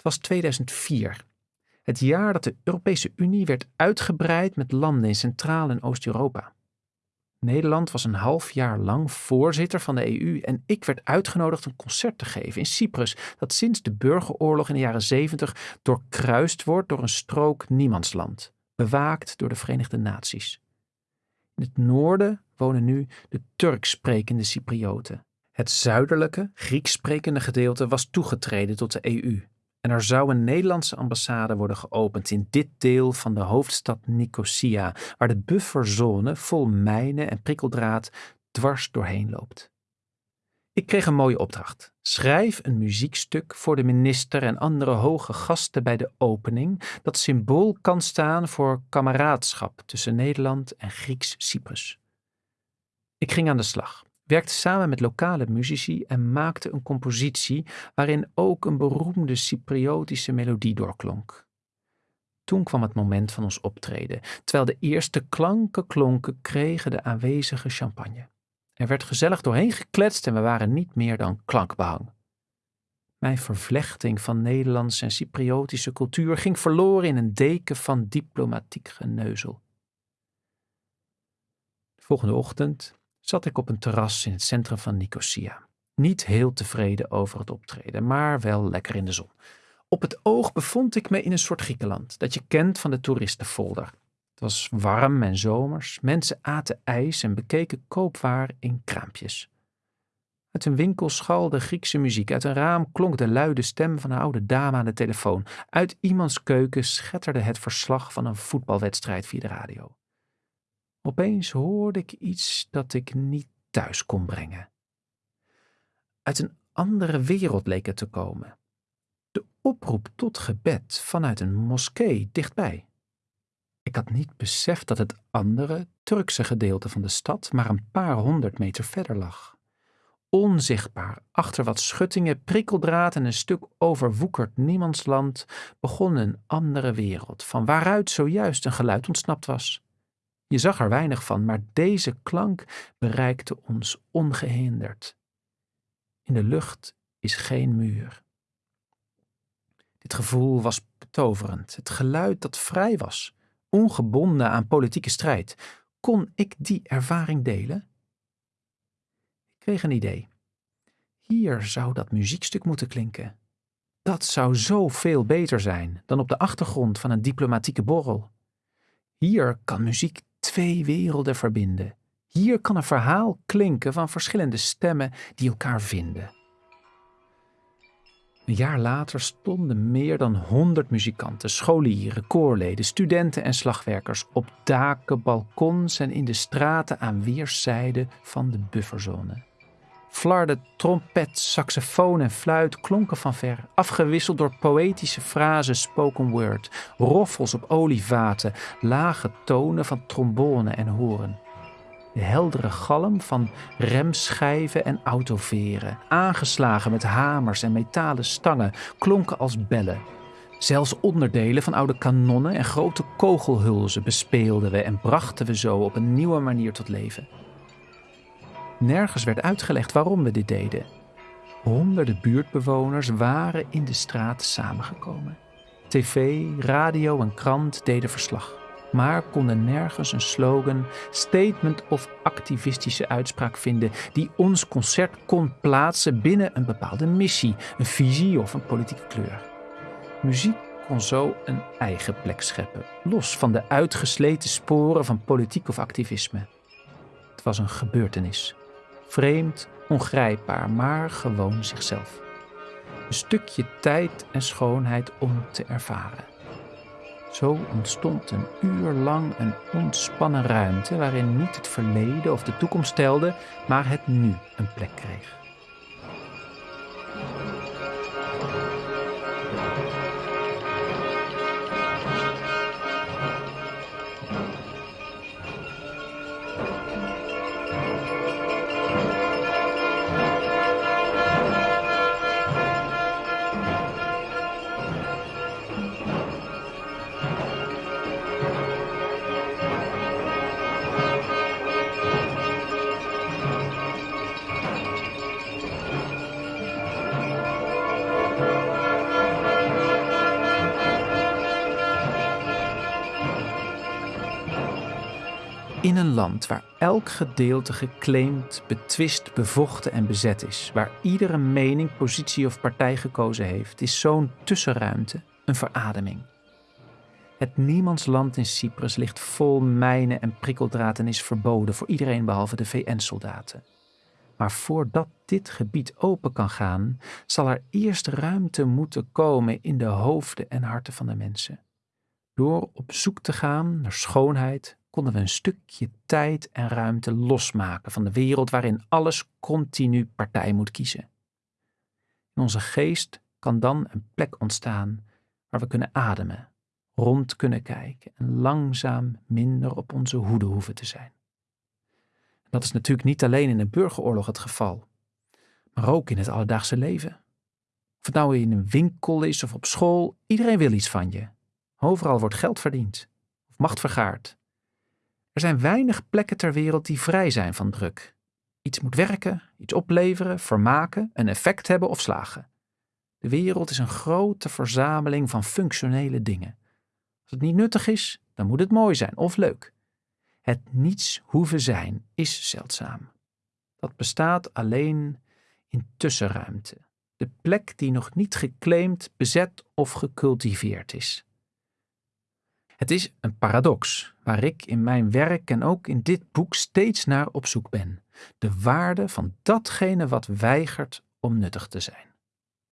Het was 2004, het jaar dat de Europese Unie werd uitgebreid met landen in Centraal- en Oost-Europa. Nederland was een half jaar lang voorzitter van de EU en ik werd uitgenodigd een concert te geven in Cyprus, dat sinds de burgeroorlog in de jaren 70 doorkruist wordt door een strook niemandsland, bewaakt door de Verenigde Naties. In het noorden wonen nu de Turks sprekende Cyprioten. Het zuidelijke, Grieks sprekende gedeelte was toegetreden tot de EU en er zou een Nederlandse ambassade worden geopend in dit deel van de hoofdstad Nicosia, waar de bufferzone vol mijnen en prikkeldraad dwars doorheen loopt. Ik kreeg een mooie opdracht. Schrijf een muziekstuk voor de minister en andere hoge gasten bij de opening dat symbool kan staan voor kameraadschap tussen Nederland en Grieks-Cyprus. Ik ging aan de slag werkte samen met lokale muzici en maakte een compositie waarin ook een beroemde Cypriotische melodie doorklonk. Toen kwam het moment van ons optreden. Terwijl de eerste klanken klonken, kregen de aanwezigen champagne. Er werd gezellig doorheen gekletst en we waren niet meer dan klankbehang. Mijn vervlechting van Nederlandse en Cypriotische cultuur ging verloren in een deken van diplomatiek geneuzel. De volgende ochtend zat ik op een terras in het centrum van Nicosia. Niet heel tevreden over het optreden, maar wel lekker in de zon. Op het oog bevond ik me in een soort Griekenland dat je kent van de toeristenfolder. Het was warm en zomers, mensen aten ijs en bekeken koopwaar in kraampjes. Uit een winkel schalde Griekse muziek, uit een raam klonk de luide stem van een oude dame aan de telefoon. Uit iemands keuken schetterde het verslag van een voetbalwedstrijd via de radio. Opeens hoorde ik iets dat ik niet thuis kon brengen. Uit een andere wereld leek het te komen. De oproep tot gebed vanuit een moskee dichtbij. Ik had niet beseft dat het andere, Turkse gedeelte van de stad maar een paar honderd meter verder lag. Onzichtbaar, achter wat schuttingen, prikkeldraad en een stuk overwoekerd niemandsland, begon een andere wereld, van waaruit zojuist een geluid ontsnapt was. Je zag er weinig van, maar deze klank bereikte ons ongehinderd. In de lucht is geen muur. Dit gevoel was betoverend, het geluid dat vrij was, ongebonden aan politieke strijd. Kon ik die ervaring delen? Ik kreeg een idee. Hier zou dat muziekstuk moeten klinken. Dat zou zoveel beter zijn dan op de achtergrond van een diplomatieke borrel. Hier kan muziek twee werelden verbinden. Hier kan een verhaal klinken van verschillende stemmen die elkaar vinden. Een jaar later stonden meer dan honderd muzikanten, scholieren, koorleden, studenten en slagwerkers op daken, balkons en in de straten aan weerszijden van de bufferzone. Flarde, trompet, saxofoon en fluit klonken van ver, afgewisseld door poëtische frasen spoken word, roffels op olievaten, lage tonen van trombone en horen. De heldere galm van remschijven en autoveren, aangeslagen met hamers en metalen stangen, klonken als bellen. Zelfs onderdelen van oude kanonnen en grote kogelhulzen bespeelden we en brachten we zo op een nieuwe manier tot leven. Nergens werd uitgelegd waarom we dit deden. Honderden buurtbewoners waren in de straat samengekomen. TV, radio en krant deden verslag, maar konden nergens een slogan, statement of activistische uitspraak vinden die ons concert kon plaatsen binnen een bepaalde missie, een visie of een politieke kleur. Muziek kon zo een eigen plek scheppen, los van de uitgesleten sporen van politiek of activisme. Het was een gebeurtenis, Vreemd, ongrijpbaar, maar gewoon zichzelf. Een stukje tijd en schoonheid om te ervaren. Zo ontstond een uur lang een ontspannen ruimte waarin niet het verleden of de toekomst telde, maar het nu een plek kreeg. In een land waar elk gedeelte geclaimd, betwist, bevochten en bezet is, waar iedere mening, positie of partij gekozen heeft, is zo'n tussenruimte een verademing. Het niemandsland in Cyprus ligt vol mijnen en prikkeldraad en is verboden voor iedereen behalve de VN-soldaten. Maar voordat dit gebied open kan gaan, zal er eerst ruimte moeten komen in de hoofden en harten van de mensen. Door op zoek te gaan naar schoonheid, konden we een stukje tijd en ruimte losmaken van de wereld waarin alles continu partij moet kiezen. In onze geest kan dan een plek ontstaan waar we kunnen ademen, rond kunnen kijken en langzaam minder op onze hoede hoeven te zijn. Dat is natuurlijk niet alleen in een burgeroorlog het geval, maar ook in het alledaagse leven. Of het nou in een winkel is of op school, iedereen wil iets van je. Overal wordt geld verdiend of macht vergaard. Er zijn weinig plekken ter wereld die vrij zijn van druk. Iets moet werken, iets opleveren, vermaken, een effect hebben of slagen. De wereld is een grote verzameling van functionele dingen. Als het niet nuttig is, dan moet het mooi zijn of leuk. Het niets hoeven zijn is zeldzaam. Dat bestaat alleen in tussenruimte, de plek die nog niet geclaimd, bezet of gecultiveerd is. Het is een paradox waar ik in mijn werk en ook in dit boek steeds naar op zoek ben. De waarde van datgene wat weigert om nuttig te zijn.